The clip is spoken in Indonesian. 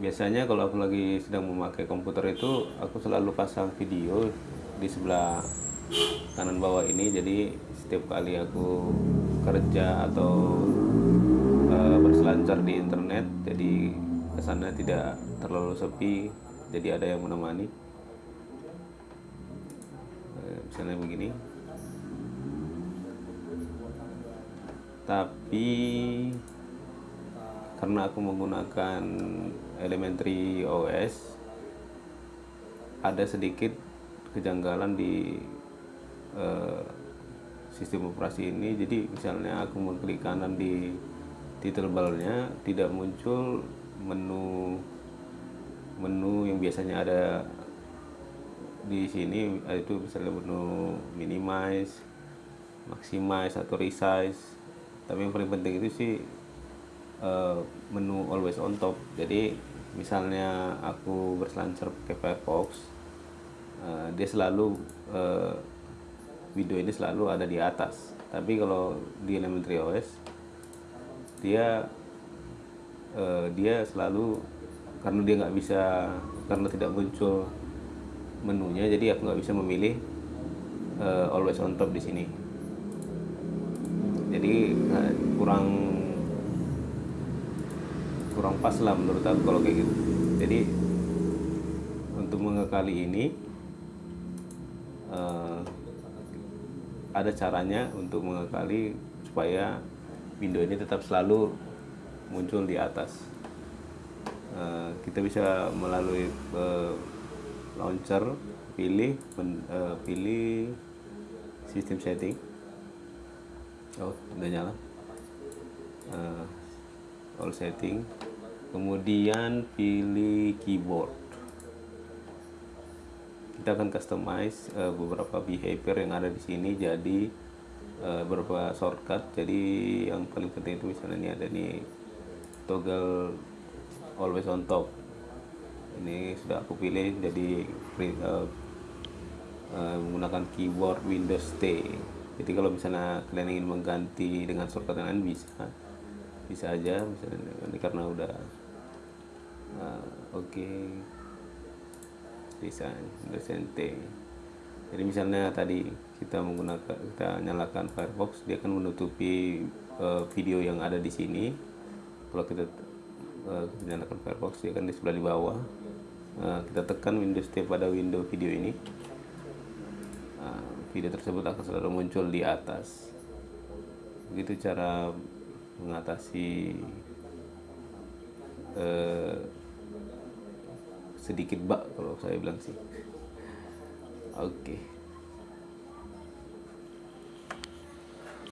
biasanya kalau aku lagi sedang memakai komputer itu aku selalu pasang video di sebelah kanan bawah ini. Jadi setiap kali aku kerja atau uh, berselancar di internet jadi ke sana tidak terlalu sepi jadi ada yang menemani. Uh, misalnya begini. Tapi karena aku menggunakan elementary OS ada sedikit kejanggalan di uh, sistem operasi ini. Jadi misalnya aku mengklik kanan di title barnya tidak muncul menu menu yang biasanya ada di sini itu misalnya menu minimize maximize atau resize. Tapi yang paling penting itu sih uh, menu always on top. Jadi misalnya aku berselancar pakai Firefox uh, dia selalu uh, video ini selalu ada di atas. Tapi kalau di elementary OS dia uh, dia selalu karena dia nggak bisa karena tidak muncul menunya jadi aku nggak bisa memilih uh, always on top di sini. Jadi kurang kurang pas lah menurut aku kalau kayak gitu. Jadi untuk mengekali ini uh, ada caranya untuk mengekali supaya window ini tetap selalu muncul di atas. Uh, kita bisa melalui uh, launcher pilih pilih sistem setting. Oh udah nyala. All setting kemudian pilih keyboard. Kita akan customize uh, beberapa behavior yang ada di sini. Jadi uh, beberapa shortcut. Jadi yang paling penting itu misalnya ini ada nih toggle always on top. Ini sudah aku pilih jadi uh, uh, menggunakan keyboard Windows T. Jadi kalau misalnya kalian ingin mengganti dengan shortcut yang lain bisa. Bisa aja misalnya ini karena udah uh, oke okay. desain desain T jadi misalnya tadi kita menggunakan kita nyalakan Firefox dia akan menutupi uh, video yang ada di sini. Kalau kita, uh, nyalakan Firefox dia akan di sebelah di bawah. Uh, kita tekan Windows T pada window video ini. Video tersebut akan selalu muncul di atas. Begitu cara mengatasi eh, sedikit bug kalau saya bilang sih oke okay.